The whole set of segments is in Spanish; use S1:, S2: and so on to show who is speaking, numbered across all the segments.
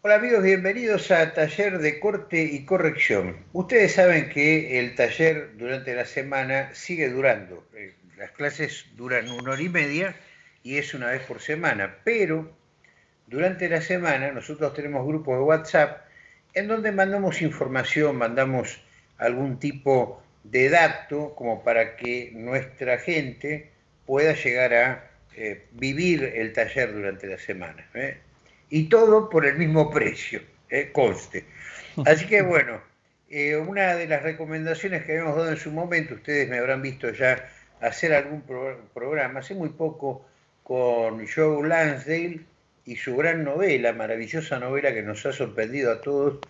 S1: Hola amigos, bienvenidos a Taller de Corte y Corrección. Ustedes saben que el taller durante la semana sigue durando. Eh, las clases duran una hora y media y es una vez por semana, pero durante la semana nosotros tenemos grupos de WhatsApp en donde mandamos información, mandamos algún tipo de dato como para que nuestra gente pueda llegar a eh, vivir el taller durante la semana. ¿eh? Y todo por el mismo precio, eh, conste. Así que bueno, eh, una de las recomendaciones que habíamos dado en su momento, ustedes me habrán visto ya hacer algún programa, hace muy poco con Joe Lansdale y su gran novela, maravillosa novela que nos ha sorprendido a todos,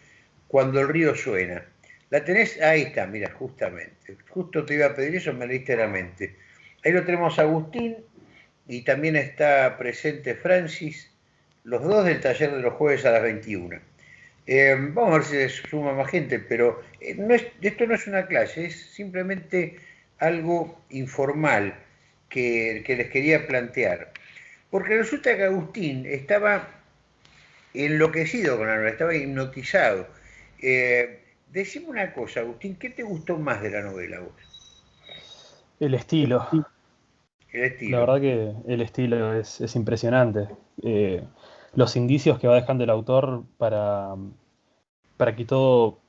S1: Cuando el río suena. La tenés, ahí está, mira, justamente. Justo te iba a pedir eso, me leíste la mente. Ahí lo tenemos Agustín y también está presente Francis los dos del taller de los jueves a las 21. Eh, vamos a ver si se suma más gente, pero eh, esto no es una clase, es simplemente algo informal que, les quería plantear. Porque resulta que Agustín estaba enloquecido con la novela, estaba hipnotizado. Eh, decime una cosa, Agustín, ¿qué te gustó más de la novela vos?
S2: El estilo. El estilo. La verdad que el estilo es, impresionante los indicios que va dejando el autor para, para que todo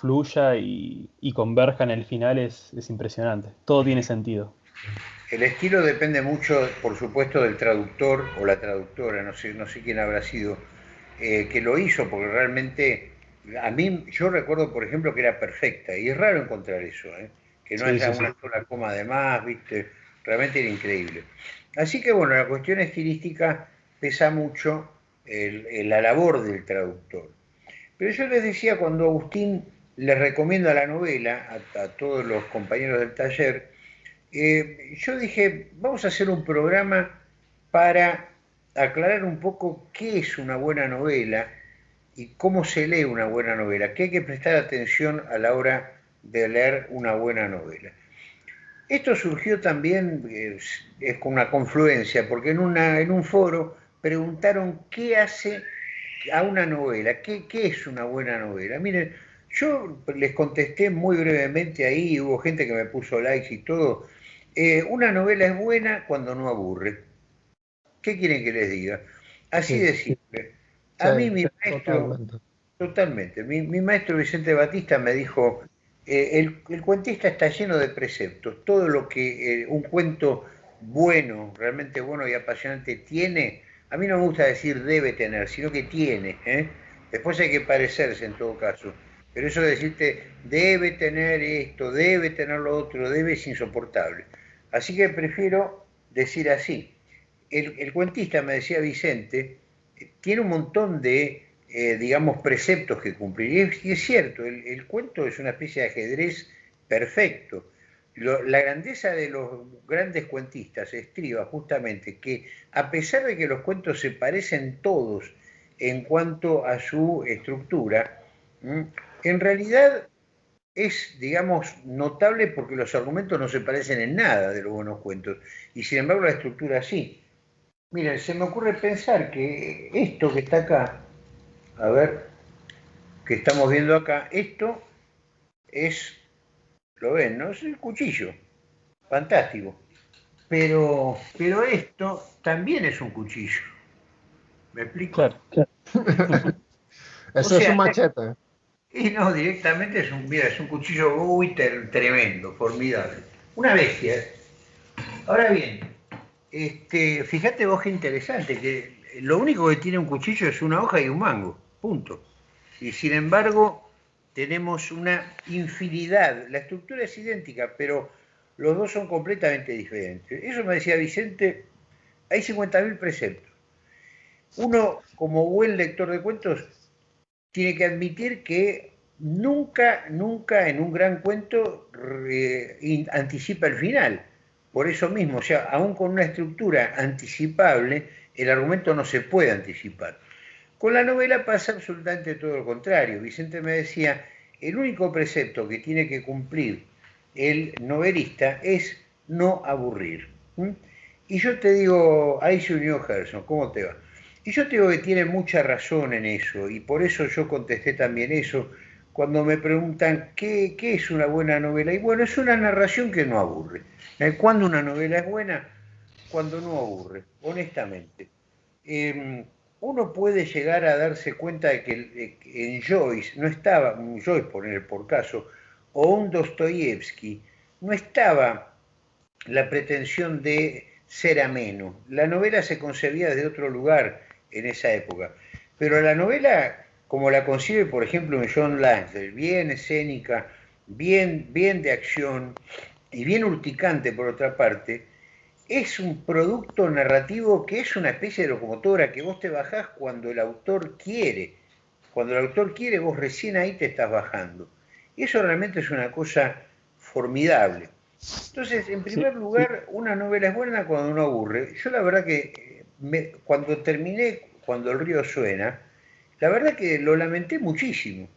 S2: fluya y, converja en el final es, impresionante. Todo tiene sentido.
S1: El estilo depende mucho, por supuesto, del traductor o la traductora, no sé, no sé quién habrá sido, eh, que lo hizo, porque realmente, a mí, yo recuerdo, por ejemplo, que era perfecta, y es raro encontrar eso, ¿eh? que no haya una sola coma de más, ¿viste? Realmente era increíble. Así que, bueno, la cuestión estilística pesa mucho la labor del traductor. Pero yo les decía cuando Agustín les recomienda la novela a, todos los compañeros del taller, eh, yo dije, vamos a hacer un programa para aclarar un poco qué es una buena novela y cómo se lee una buena novela, que hay que prestar atención a la hora de leer una buena novela. Esto surgió también, es, con una confluencia, porque en, una, en un foro preguntaron qué hace a una novela, qué, es una buena novela. Miren, yo les contesté muy brevemente ahí, hubo gente que me puso likes y todo. Eh, una novela es buena cuando no aburre. ¿Qué quieren que les diga? Así de simple. A mí mi maestro, totalmente, mi, maestro Vicente Batista me dijo, eh, el, cuentista está lleno de preceptos, todo lo que eh, un cuento bueno, realmente bueno y apasionante tiene, a mí no me gusta decir debe tener, sino que tiene. ¿eh? Después hay que parecerse en todo caso. Pero eso de decirte debe tener esto, debe tener lo otro, debe es insoportable. Así que prefiero decir así. El, cuentista, me decía Vicente, tiene un montón de, eh, digamos, preceptos que cumplir. Y es, cierto, el cuento es una especie de ajedrez perfecto la grandeza de los grandes cuentistas estriba justamente que a pesar de que los cuentos se parecen todos en cuanto a su estructura, en realidad es, digamos, notable porque los argumentos no se parecen en nada de los buenos cuentos, y sin embargo la estructura sí. Miren, se me ocurre pensar que esto que está acá, a ver, que estamos viendo acá, esto es lo ven, ¿no? Es el cuchillo, fantástico. Pero, pero esto también es un cuchillo. ¿Me explico? Claro,
S3: Eso es un machete.
S1: Y no, directamente es un, mira, es un cuchillo muy tremendo, formidable. Una bestia. ¿eh? Ahora bien, este, fíjate vos qué interesante, que lo único que tiene un cuchillo es una hoja y un mango, punto. Y sin embargo, tenemos una infinidad, la estructura es idéntica, pero los dos son completamente diferentes. Eso me decía Vicente, hay 50.000 preceptos. Uno, como buen lector de cuentos, tiene que admitir que nunca, nunca en un gran cuento anticipa el final. Por eso mismo, o sea, aún con una estructura anticipable, el argumento no se puede anticipar. Con la novela pasa absolutamente todo lo contrario. Vicente me decía, el único precepto que tiene que cumplir el novelista es no aburrir. Y yo te digo, ahí se unió Gerson, ¿cómo te va? Y yo digo que tiene mucha razón en eso, y por eso yo contesté también eso, cuando me preguntan qué, es una buena novela. Y bueno, es una narración que no aburre. Eh, ¿Cuándo una novela es buena? Cuando no aburre, honestamente. Em, uno puede llegar a darse cuenta de que en Joyce no estaba, un Joyce poner por caso, o un Dostoyevsky, no estaba la pretensión de ser ameno. La novela se concebía de otro lugar en esa época, pero la novela, como la concibe, por ejemplo, en John Langsdale, bien escénica, bien, bien de acción y bien urticante por otra parte, es un producto narrativo que es una especie de locomotora que vos te bajás cuando el autor quiere. Cuando el autor quiere, vos recién ahí te estás bajando. Y eso realmente es una cosa formidable. Entonces, en primer lugar, una novela es buena cuando no aburre. Yo la verdad que me, cuando terminé, cuando el río suena, la verdad que lo lamenté muchísimo,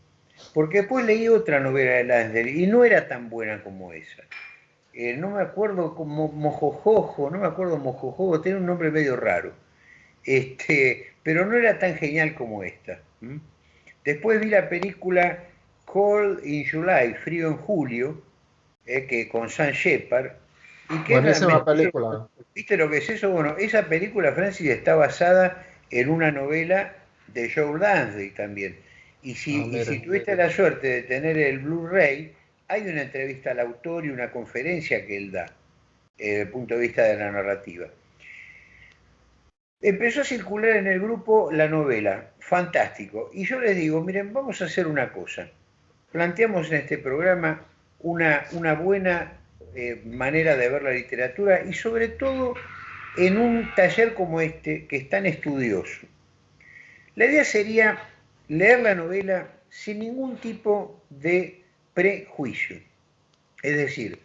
S1: porque después leí otra novela de Lansdale y no era tan buena como esa. Eh, no me acuerdo como Mojojojo, no me acuerdo Mojojojo, tiene un nombre medio raro, este, pero no era tan genial como esta. Después vi la película Cold in July, Frío en Julio, eh, que con Sam Shepard.
S3: Y que Buenísima película.
S1: ¿Viste lo que es eso? Bueno, esa película, Francis, está basada en una novela de Joe Lansdale también. Y si, ah, si tuviste la suerte de tener el Blu-ray, hay una entrevista al autor y una conferencia que él da, eh, desde el punto de vista de la narrativa. Empezó a circular en el grupo la novela, fantástico. Y yo les digo, miren, vamos a hacer una cosa. Planteamos en este programa una, buena eh, manera de ver la literatura y sobre todo en un taller como este que es tan estudioso. La idea sería leer la novela sin ningún tipo de prejuicio. Es decir,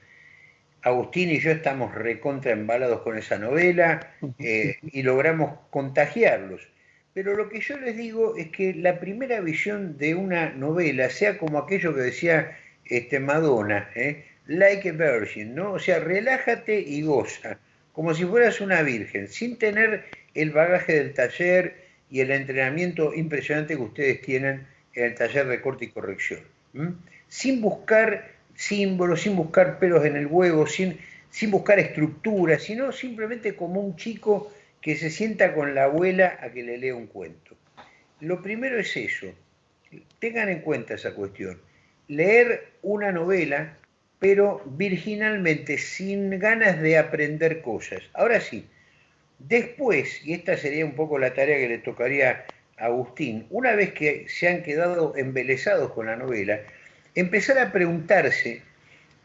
S1: Agustín y yo estamos recontra embalados con esa novela eh, y logramos contagiarlos. Pero lo que yo les digo es que la primera visión de una novela sea como aquello que decía este, Madonna, ¿eh? like a virgin, ¿no? O sea, relájate y goza, como si fueras una virgen, sin tener el bagaje del taller y el entrenamiento impresionante que ustedes tienen en el taller de corte y corrección. Sin buscar símbolos, sin buscar pelos en el huevo, sin, sin buscar estructuras, sino simplemente como un chico que se sienta con la abuela a que le lea un cuento. Lo primero es eso, tengan en cuenta esa cuestión leer una novela, pero virginalmente, sin ganas de aprender cosas. Ahora sí, después, y esta sería un poco la tarea que le tocaría a Agustín, una vez que se han quedado embelesados con la novela, empezar a preguntarse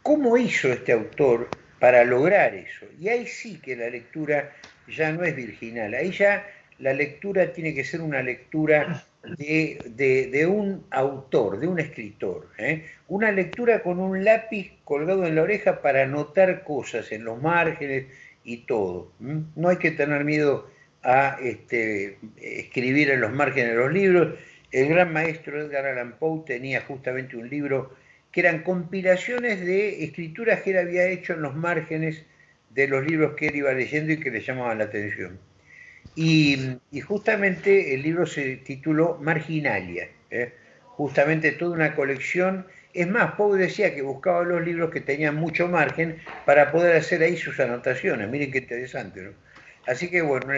S1: cómo hizo este autor para lograr eso. Y ahí sí que la lectura ya no es virginal, ahí ya la lectura tiene que ser una lectura de, un autor, de un escritor. ¿eh? Una lectura con un lápiz colgado en la oreja para anotar cosas en los márgenes y todo. No hay que tener miedo a este, escribir en los márgenes de los libros. El gran maestro Edgar Allan Poe tenía justamente un libro que eran compilaciones de escrituras que él había hecho en los márgenes de los libros que él iba leyendo y que le llamaban la atención. Y, justamente el libro se tituló Marginalia, ¿eh? justamente toda una colección. Es más, Poe decía que buscaba los libros que tenían mucho margen para poder hacer ahí sus anotaciones. Miren qué interesante, ¿no? Así que bueno,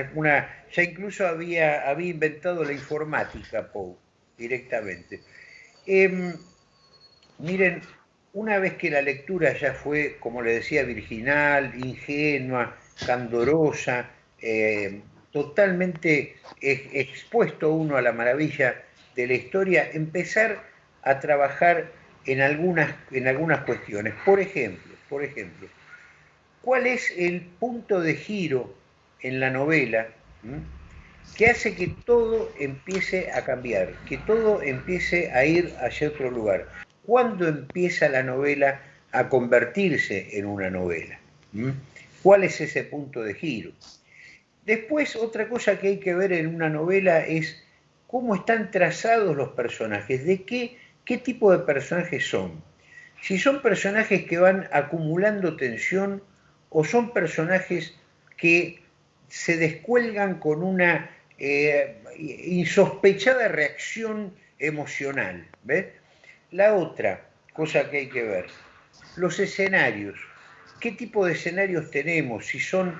S1: ya incluso había, había inventado la informática Poe directamente. Em, miren, una vez que la lectura ya fue, como le decía, virginal, ingenua, candorosa, eh, totalmente expuesto uno a la maravilla de la historia, empezar a trabajar en algunas, en algunas cuestiones. Por ejemplo, por ejemplo, ¿cuál es el punto de giro en la novela que hace que todo empiece a cambiar, que todo empiece a ir hacia otro lugar? ¿Cuándo empieza la novela a convertirse en una novela? ¿Cuál es ese punto de giro? Después, otra cosa que hay que ver en una novela es cómo están trazados los personajes, de qué, qué tipo de personajes son. Si son personajes que van acumulando tensión o son personajes que se descuelgan con una eh, insospechada reacción emocional. ¿ves? La otra cosa que hay que ver, los escenarios. ¿Qué tipo de escenarios tenemos? Si son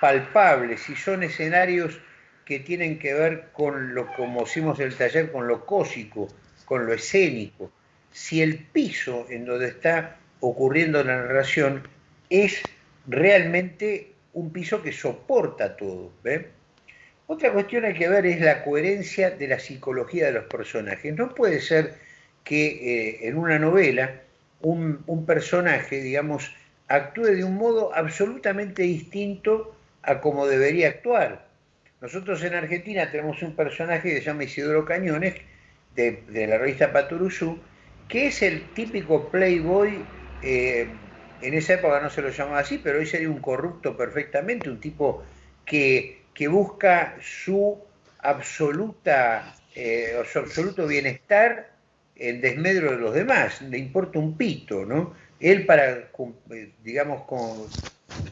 S1: palpables, si son escenarios que tienen que ver con lo, como hicimos el taller, con lo cósico, con lo escénico. Si el piso en donde está ocurriendo la narración es realmente un piso que soporta todo. Otra cuestión hay que ver es la coherencia de la psicología de los personajes. No puede ser que eh, en una novela un, personaje, digamos, actúe de un modo absolutamente distinto a como debería actuar. Nosotros en Argentina tenemos un personaje que se llama Isidoro Cañones, de, la revista Paturuzú, que es el típico playboy eh, en esa época no se lo llamaba así, pero hoy sería un corrupto perfectamente, un tipo que, que busca su absoluta, eh, su absoluto bienestar en desmedro de los demás, le importa un pito, ¿no? Él para, digamos,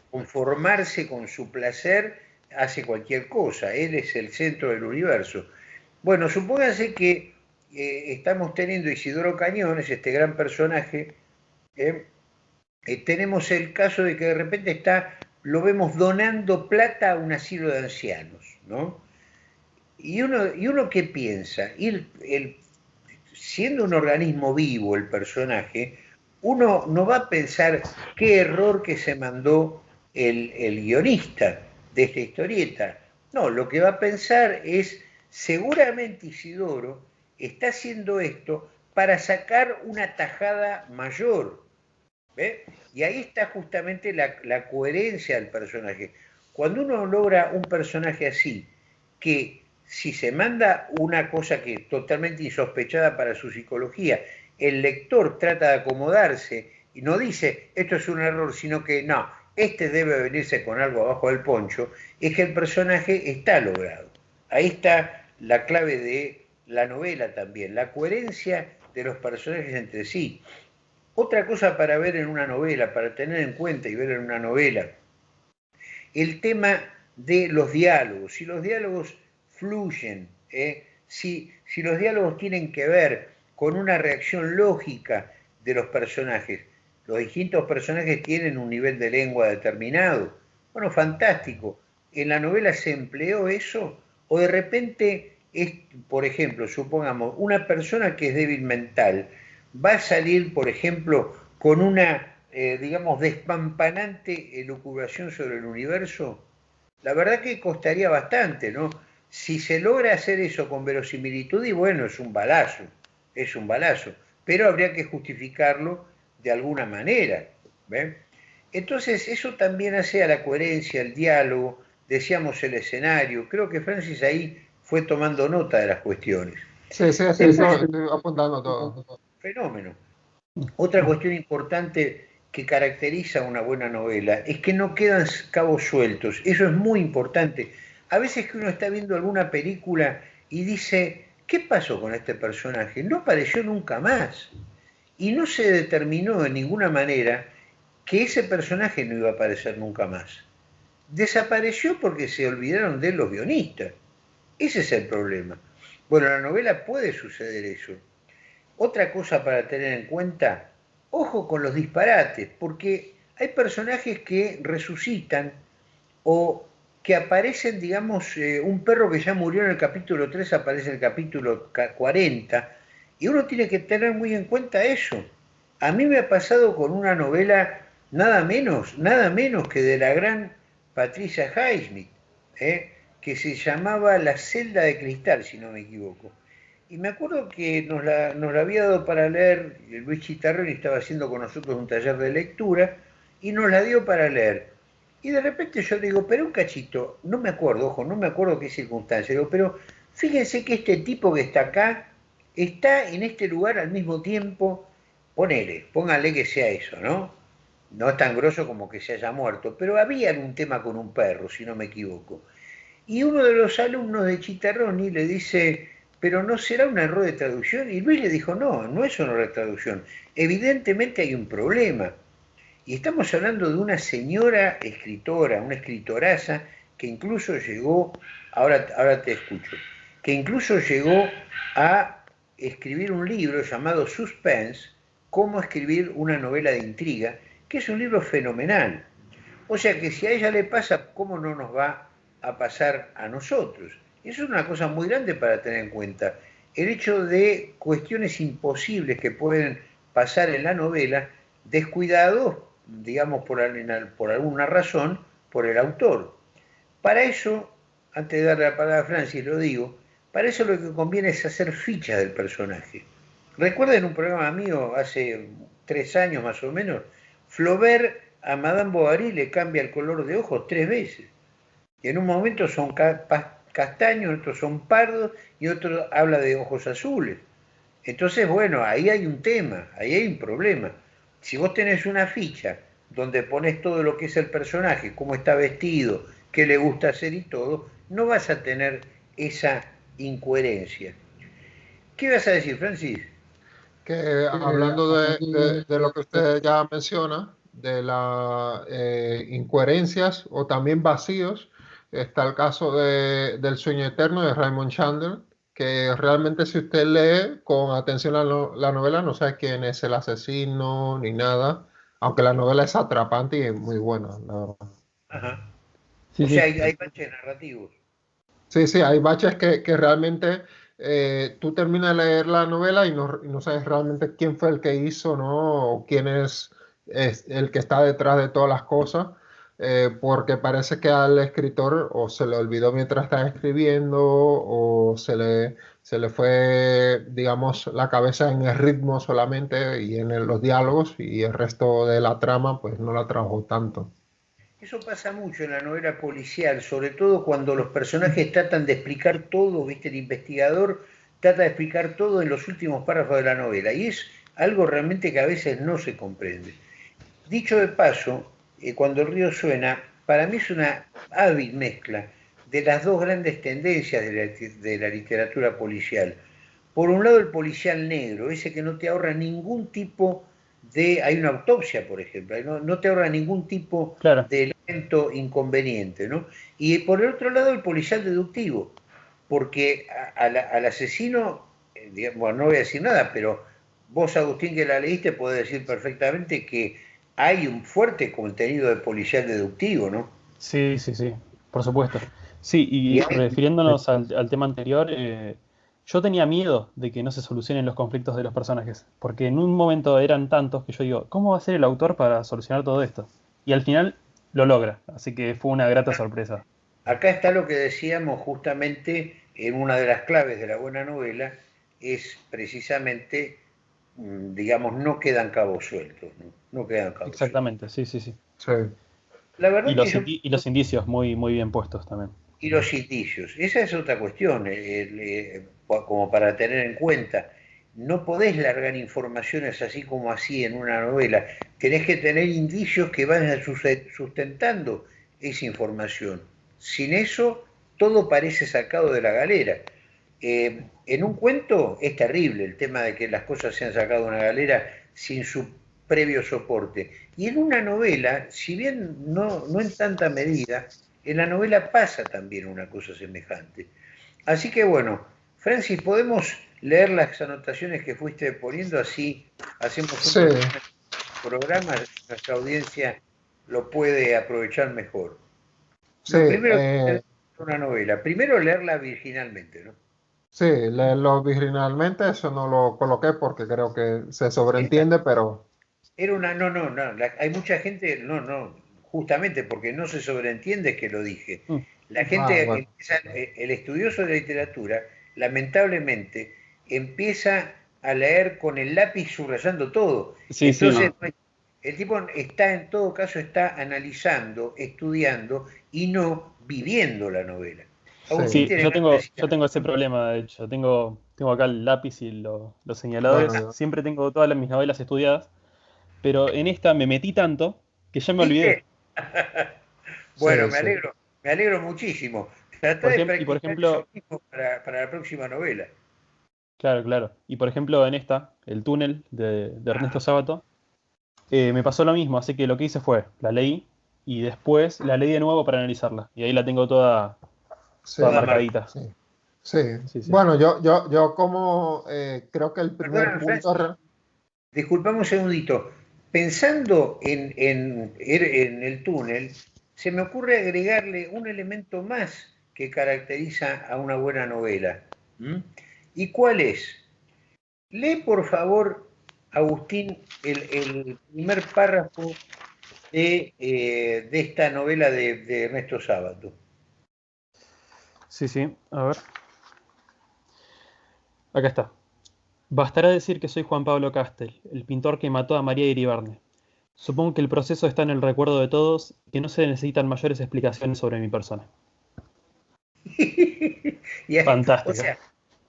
S1: conformarse con su placer, hace cualquier cosa, él es el centro del universo. Bueno, supónganse que eh, estamos teniendo Isidoro Cañones, este gran personaje, eh, tenemos el caso de que de repente está, lo vemos donando plata a un asilo de ancianos, ¿no? Y uno, y uno que piensa, el, siendo un organismo vivo el personaje, uno no va a pensar qué error que se mandó el, el guionista de esta historieta. No, lo que va a pensar es, seguramente Isidoro está haciendo esto para sacar una tajada mayor y ahí está justamente la, coherencia del personaje. Cuando uno logra un personaje así, que si se manda una cosa que es totalmente insospechada para su psicología, el lector trata de acomodarse y no dice esto es un error, sino que no, este debe venirse con algo abajo del poncho, es que el personaje está logrado. Ahí está la clave de la novela también, la coherencia de los personajes entre sí. Otra cosa para ver en una novela, para tener en cuenta y ver en una novela, el tema de los diálogos, si los diálogos fluyen, ¿eh? si, los diálogos tienen que ver con una reacción lógica de los personajes, los distintos personajes tienen un nivel de lengua determinado. Bueno, fantástico. ¿En la novela se empleó eso? ¿O de repente es, por ejemplo, supongamos, una persona que es débil mental, va a salir, por ejemplo, con una, eh, digamos, despampanante elucubración sobre el universo, la verdad que costaría bastante, ¿no? Si se logra hacer eso con verosimilitud, y bueno, es un balazo, es un balazo, pero habría que justificarlo de alguna manera. ¿ven? Entonces, eso también hace a la coherencia, el diálogo, decíamos el escenario. Creo que Francis ahí fue tomando nota de las cuestiones.
S3: Sí, sí, sí, estoy apuntando todo
S1: fenómeno. Otra cuestión importante que caracteriza una buena novela es que no quedan cabos sueltos. Eso es muy importante. A veces que uno está viendo alguna película y dice, ¿qué pasó con este personaje? No apareció nunca más. Y no se determinó de ninguna manera que ese personaje no iba a aparecer nunca más. Desapareció porque se olvidaron de los guionistas. Ese es el problema. Bueno, en la novela puede suceder eso. Otra cosa para tener en cuenta, ojo con los disparates, porque hay personajes que resucitan o que aparecen, digamos, eh, un perro que ya murió en el capítulo 3 aparece en el capítulo 40, y uno tiene que tener muy en cuenta eso. A mí me ha pasado con una novela nada menos, nada menos que de la gran Patricia Highsmith, ¿eh? que se llamaba La celda de cristal, si no me equivoco. Y me acuerdo que nos la, nos la había dado para leer, Luis Chitarroni estaba haciendo con nosotros un taller de lectura, y nos la dio para leer. Y de repente yo digo, pero un cachito, no me acuerdo, ojo, no me acuerdo qué circunstancia, digo, pero fíjense que este tipo que está acá está en este lugar al mismo tiempo, ponele, póngale que sea eso, ¿no? No es tan grosso como que se haya muerto, pero había algún tema con un perro, si no me equivoco. Y uno de los alumnos de Chitarroni le dice, pero no será un error de traducción. Y Luis le dijo, no, no es un error de traducción. Evidentemente hay un problema. Y estamos hablando de una señora escritora, una escritoraza, que incluso llegó, ahora, ahora te escucho, que incluso llegó a escribir un libro llamado Suspense, cómo escribir una novela de intriga, que es un libro fenomenal. O sea que si a ella le pasa, ¿cómo no nos va a pasar a nosotros? Eso es una cosa muy grande para tener en cuenta. El hecho de cuestiones imposibles que pueden pasar en la novela, descuidados, digamos, por, por alguna razón, por el autor. Para eso, antes de darle la palabra a Francis, lo digo, para eso lo que conviene es hacer fichas del personaje. Recuerden un programa mío hace tres años más o menos, Flaubert a Madame Bovary le cambia el color de ojos tres veces. Y en un momento son castaños, otros son pardos y otro habla de ojos azules. Entonces, bueno, ahí hay un tema, ahí hay un problema. Si vos tenés una ficha donde pones todo lo que es el personaje, cómo está vestido, qué le gusta hacer y todo, no vas a tener esa incoherencia. ¿Qué vas a decir, Francis?
S3: Que hablando de, lo que usted ya menciona, de las eh, incoherencias o también vacíos, está el caso de, del sueño eterno de Raymond Chandler, que realmente si usted lee con atención la, la novela no sabe quién es el asesino ni nada, aunque la novela es atrapante y es muy buena,
S1: Ajá. o sea, hay, baches narrativos.
S3: Sí, sí, hay baches que, que realmente eh, tú terminas de leer la novela y no, y no, sabes realmente quién fue el que hizo, ¿no? O quién es, es el que está detrás de todas las cosas. Eh, porque parece que al escritor o se le olvidó mientras estaba escribiendo o se le, se le fue, digamos, la cabeza en el ritmo solamente y en los diálogos y el resto de la trama pues no la trabajó tanto.
S1: Eso pasa mucho en la novela policial, sobre todo cuando los personajes tratan de explicar todo, ¿viste? El investigador trata de explicar todo en los últimos párrafos de la novela y es algo realmente que a veces no se comprende. Dicho de paso, eh, cuando el río suena, para mí es una hábil mezcla de las dos grandes tendencias de la, literatura policial. Por un lado el policial negro, ese que no te ahorra ningún tipo de... Hay una autopsia, por ejemplo, no, te ahorra ningún tipo de elemento inconveniente, ¿no? Y por el otro lado el policial deductivo, porque al asesino, eh, bueno, no voy a decir nada, pero vos, Agustín, que la leíste, podés decir perfectamente que hay un fuerte contenido de policial deductivo, ¿no?
S2: Sí, sí, sí, por supuesto. Sí, y refiriéndonos al, tema anterior, eh, yo tenía miedo de que no se solucionen los conflictos de los personajes, porque en un momento eran tantos que yo digo, ¿cómo va a ser el autor para solucionar todo esto? Y al final lo logra, así que fue una grata sorpresa.
S1: Acá está lo que decíamos justamente en una de las claves de la buena novela, es precisamente digamos, no quedan cabos sueltos. No, quedan cabos
S2: Exactamente, sí, sí, sí.
S1: La verdad
S2: y, los y los indicios muy, muy bien puestos también.
S1: Y los indicios, esa es otra cuestión, eh, eh, como para tener en cuenta. No podés largar informaciones así como así en una novela. Tenés que tener indicios que vayan sustentando esa información. Sin eso, todo parece sacado de la galera. Eh, en un cuento es terrible el tema de que las cosas se han sacado de una galera sin su previo soporte. Y en una novela, si bien no, no en tanta medida, en la novela pasa también una cosa semejante. Así que bueno, Francis, ¿podemos leer las anotaciones que fuiste poniendo? Así hacemos un programa, nuestra audiencia lo puede aprovechar mejor. primero, eh, una novela. Primero leerla virginalmente, ¿no?
S3: Sí, leerlo originalmente, eso no lo coloqué porque creo que se sobreentiende, pero...
S1: Era una, no, no, no, hay mucha gente, no, no, justamente porque no se sobreentiende que lo dije. Mm. La gente, ah, eh, el estudioso de literatura, lamentablemente, empieza a leer con el lápiz subrayando todo. Entonces, el tipo está, en todo caso, está analizando, estudiando y no viviendo la novela.
S2: Sí, yo tengo, yo tengo ese problema, de hecho. Tengo, tengo acá el lápiz y los señaladores. Siempre tengo todas mis novelas estudiadas. Pero en esta me metí tanto que ya me olvidé.
S1: bueno, me alegro, me alegro muchísimo. y por ejemplo, para, la próxima novela.
S2: Claro, claro. Y por ejemplo, en esta, El túnel de, Ernesto Sábato, eh, me pasó lo mismo. Así que lo que hice fue, la leí y después la leí de nuevo para analizarla. Y ahí la tengo toda, marcadita.
S3: Sí. Bueno, yo, yo, yo como eh, creo que el primer punto...
S1: Disculpame un segundito. Pensando en, en, en, el túnel, se me ocurre agregarle un elemento más que caracteriza a una buena novela. ¿Y cuál es? Lee, por favor, Agustín, el, primer párrafo de, eh, esta novela de, de Ernesto Sábato.
S2: Sí, sí, a ver. Acá está. Bastará decir que soy Juan Pablo Castel, el pintor que mató a María Iribarne. Supongo que el proceso está en el recuerdo de todos y que no se necesitan mayores explicaciones sobre mi persona.
S1: Fantástico. O sea,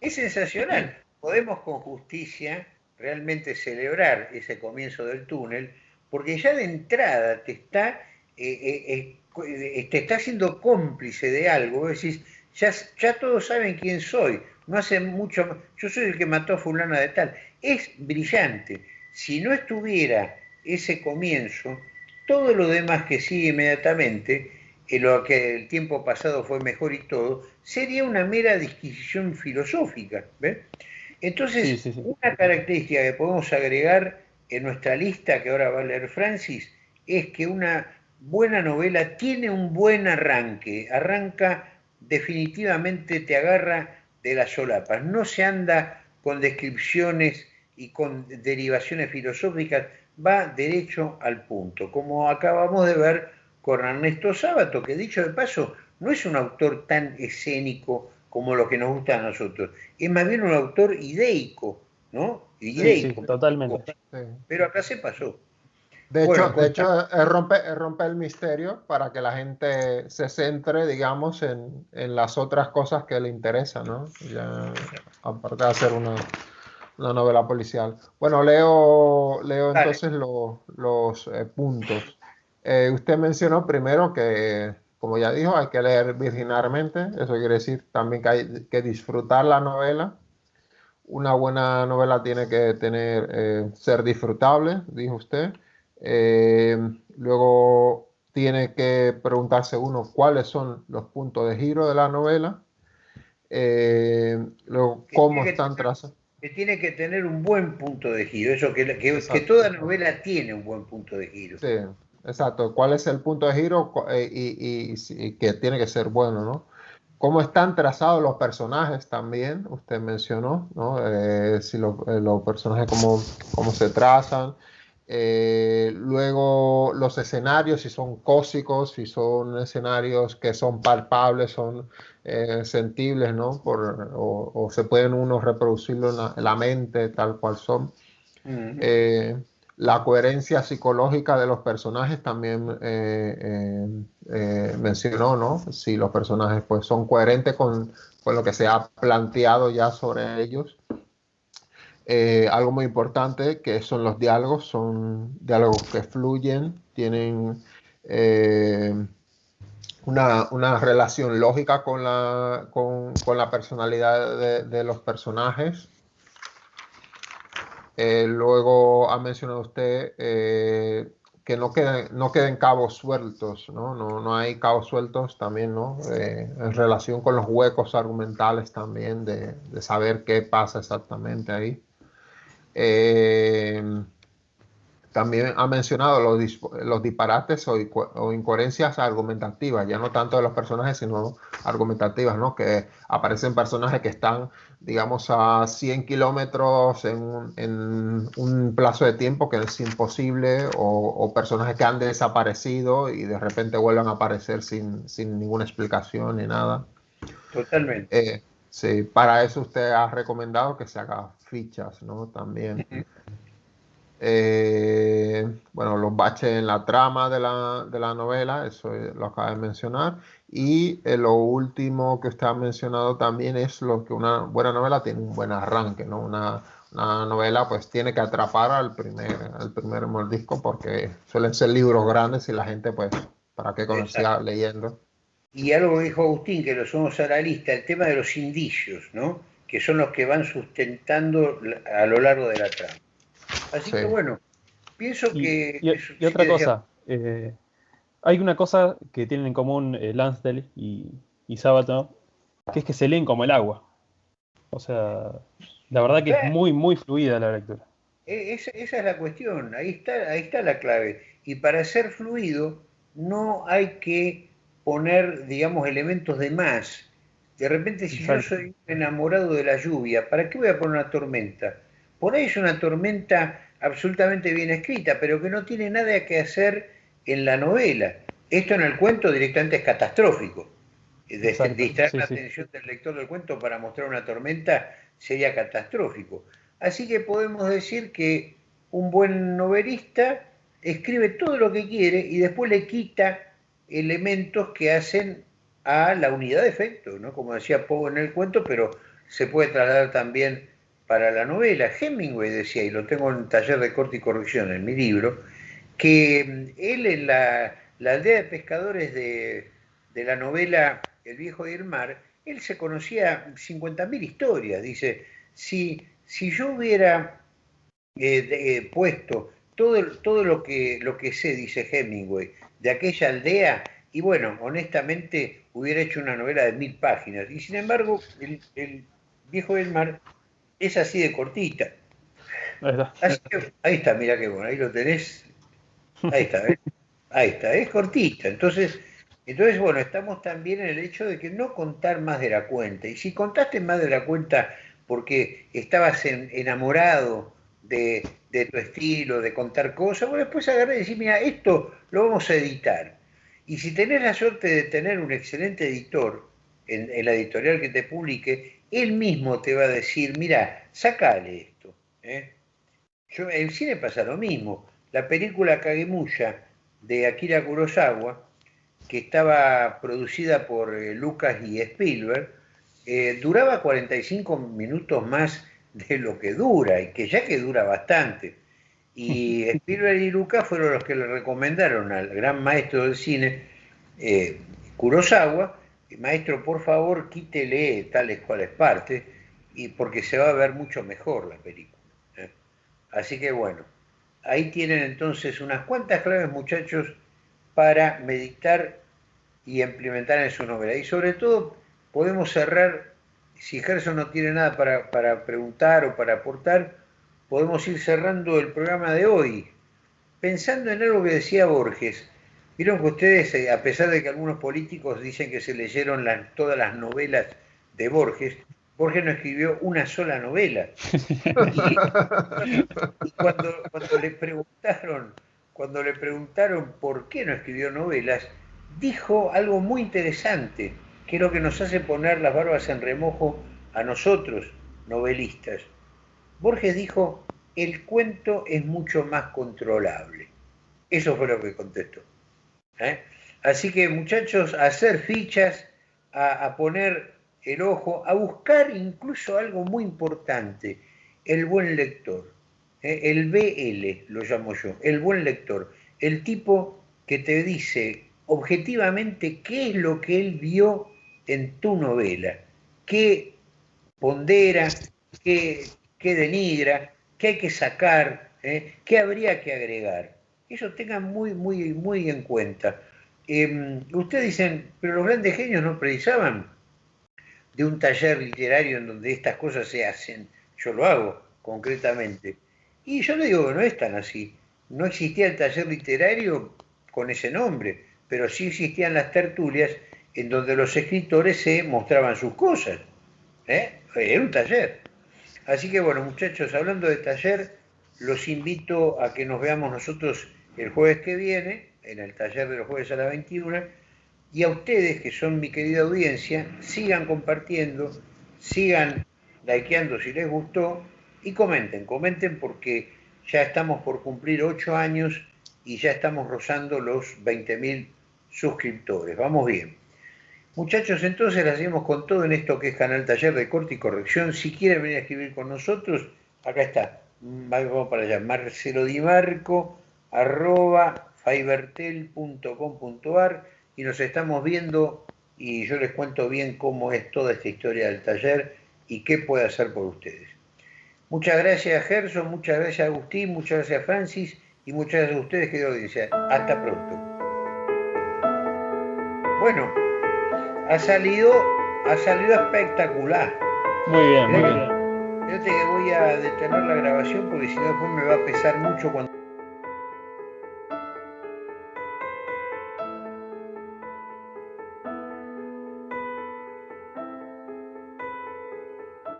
S1: es sensacional. Podemos con justicia realmente celebrar ese comienzo del túnel, porque ya de entrada te está, eh, eh, eh, te está haciendo cómplice de algo. decís, ya, ya todos saben quién soy no hace mucho, yo soy el que mató a fulana de tal. Es brillante. Si no estuviera ese comienzo, todo lo demás que sigue inmediatamente, en lo que el tiempo pasado fue mejor y todo, sería una mera disquisición filosófica. Entonces, una característica que podemos agregar en nuestra lista que ahora va a leer Francis es que una buena novela tiene un buen arranque, arranca definitivamente, te agarra de las solapas. No se anda con descripciones y con derivaciones filosóficas, va derecho al punto, como acabamos de ver con Ernesto Sábato, que dicho de paso, no es un autor tan escénico como lo que nos gusta a nosotros, es más bien un autor ideico, ¿no?
S2: Ideico. totalmente.
S1: Pero acá se pasó.
S3: De hecho, de hecho rompe, rompe el misterio para que la gente se centre, digamos, en, las otras cosas que le interesan, ¿no? Ya, aparte de hacer una, novela policial. Bueno, leo, leo entonces los eh, puntos. Eh, usted mencionó primero que, como ya dijo, hay que leer virginalmente. Eso quiere decir también que hay que disfrutar la novela. Una buena novela tiene que tener, eh, ser disfrutable, dijo usted. Eh, luego tiene que preguntarse uno cuáles son los puntos de giro de la novela. Eh, luego, cómo están trazados.
S1: Que tiene que tener un buen punto de giro, eso que, que, toda novela tiene un buen punto de giro.
S3: Sí, exacto. ¿Cuál es el punto de giro eh, y, que tiene que ser bueno, no? ¿Cómo están trazados los personajes también? Usted mencionó, ¿no? si los personajes, cómo, cómo se trazan, eh, luego los escenarios, si son cósicos, si son escenarios que son palpables, son eh, sentibles, ¿no? Por, o, se pueden uno reproducirlo en la, mente tal cual son. Eh, la coherencia psicológica de los personajes también mencionó, ¿no? Si los personajes pues, son coherentes con, con lo que se ha planteado ya sobre ellos. Eh, algo muy importante que son los diálogos, son diálogos que fluyen, tienen eh, una, relación lógica con la, con, la personalidad de, los personajes. Eh, luego ha mencionado usted que no queden, no queden cabos sueltos, ¿no? No, hay cabos sueltos también, ¿no? en relación con los huecos argumentales también, de, de saber qué pasa exactamente ahí. Eh, también ha mencionado los, los disparates o, incoherencias argumentativas, ya no tanto de los personajes, sino argumentativas, ¿no? Que aparecen personajes que están, digamos, a 100 kilómetros en, un plazo de tiempo que es imposible, o, personajes que han desaparecido y de repente vuelven a aparecer sin, ninguna explicación ni nada.
S1: Totalmente.
S3: Eh, sí, para eso usted ha recomendado que se haga fichas, ¿no? También. Eh, bueno, los baches en la trama de la, novela, eso lo acaba de mencionar. Y eh, lo último que usted ha mencionado también es lo que una buena novela tiene un buen arranque, ¿no? Una, novela pues tiene que atrapar al primer, al primer mordisco porque suelen ser libros grandes y la gente pues, ¿para qué conocía leyendo?
S1: Y algo dijo Agustín, que lo somos a la lista, el tema de los indicios, ¿no? Que son los que van sustentando a lo largo de la trama. Así que bueno, pienso que...
S2: Y, otra cosa, eh, Hay una cosa que tienen en común eh, Lansdale y, y Sabato, que es que se leen como el agua. O sea, la verdad que es muy, muy fluida la lectura.
S1: E, esa, esa es la cuestión, ahí está, ahí está la clave. Y para ser fluido no hay que poner, digamos, elementos de más. De repente, si yo soy enamorado de la lluvia, ¿para qué voy a poner una tormenta? Por ahí es una tormenta absolutamente bien escrita, pero que no tiene nada que hacer en la novela. Esto en el cuento directamente es catastrófico. Distraer la atención del lector del cuento para mostrar una tormenta sería catastrófico. Así que podemos decir que un buen novelista escribe todo lo que quiere y después le quita elementos que hacen a la unidad de efecto, ¿no? Como decía Poe en el cuento, pero se puede trasladar también para la novela. Hemingway decía, y lo tengo en un taller de corte y corrección en mi libro, que mm, él en la, aldea de pescadores de, la novela El viejo del mar, él se conocía 50.000 historias. Dice, si, si yo hubiera eh, eh, puesto todo, todo lo, que, lo que sé, dice Hemingway, de aquella aldea, y bueno, honestamente hubiera hecho una novela de mil páginas. Y sin embargo, el, viejo del mar es así de cortita. Ahí está, mira qué bueno, ahí lo tenés. Ahí está, ¿eh? ahí está, es cortita. Entonces, entonces, bueno, estamos también en el hecho de que no contar más de la cuenta. Y si contaste más de la cuenta porque estabas enamorado de, de, tu estilo, de contar cosas, bueno, después agarré y decir, mira, esto lo vamos a editar. Y si tenés la suerte de tener un excelente editor en, la editorial que te publique, él mismo te va a decir, mira, sacale esto. ¿eh? Yo, en cine pasa lo mismo. La película Kagemusha de Akira Kurosawa, que estaba producida por eh, Lucas y Spielberg, eh, duraba 45 minutos más de lo que dura, y que ya que dura bastante. Y Spielberg y Lucas fueron los que le recomendaron al gran maestro del cine, eh, Kurosawa, maestro, por favor, quítele tales cuales partes, y porque se va a ver mucho mejor la película. ¿eh? Así que bueno, ahí tienen entonces unas cuantas claves, muchachos, para meditar y implementar en su novela. Y sobre todo podemos cerrar, si Gerson no tiene nada para, para preguntar o para aportar, podemos ir cerrando el programa de hoy, pensando en algo que decía Borges. Vieron que ustedes, eh, a pesar de que algunos políticos dicen que se leyeron todas las novelas de Borges, Borges no escribió una sola novela. Y, cuando, cuando, le preguntaron, cuando le preguntaron por qué no escribió novelas, dijo algo muy interesante, que es lo que nos hace poner las barbas en remojo a nosotros, novelistas. Borges dijo, el cuento es mucho más controlable. Eso fue lo que contestó. ¿eh? Así que muchachos, a hacer fichas, a, poner el ojo, a buscar incluso algo muy importante, el buen lector. ¿eh? El BL lo llamo yo, el buen lector. El tipo que te dice objetivamente qué es lo que él vio en tu novela, qué pondera, qué, qué denigra, qué hay que sacar, ¿eh? qué habría que agregar. Eso tengan muy, muy, muy en cuenta. Em, ustedes dicen, pero los grandes genios no precisaban de un taller literario en donde estas cosas se hacen. Yo lo hago concretamente. Y yo le digo que no es tan así. No existía el taller literario con ese nombre, pero sí existían las tertulias en donde los escritores se mostraban sus cosas. ¿eh? Era un taller. Así que bueno, muchachos, hablando de taller, los invito a que nos veamos nosotros el jueves que viene, en el taller de los jueves a las 21, y a ustedes, que son mi querida audiencia, sigan compartiendo, sigan likeando si les gustó, y comenten, comenten porque ya estamos por cumplir 8 años y ya estamos rozando los 20.000 suscriptores. Vamos bien. Muchachos, entonces la hacemos con todo en esto que es Canal Taller de Corte y Corrección. Si quieren venir a escribir con nosotros, acá está. Vamos para allá. Marcelo Di Marco, arroba fibertel.com.ar y nos estamos viendo y yo les cuento bien cómo es toda esta historia del taller y qué puede hacer por ustedes. Muchas gracias Gerson, muchas gracias Agustín, muchas gracias Francis y muchas gracias a ustedes, querido audiencia. Hasta pronto. Bueno, ha salido, ha salido espectacular.
S2: Muy bien, muy bien.
S1: Fíjate que voy a detener la grabación porque si no después me va a pesar mucho cuando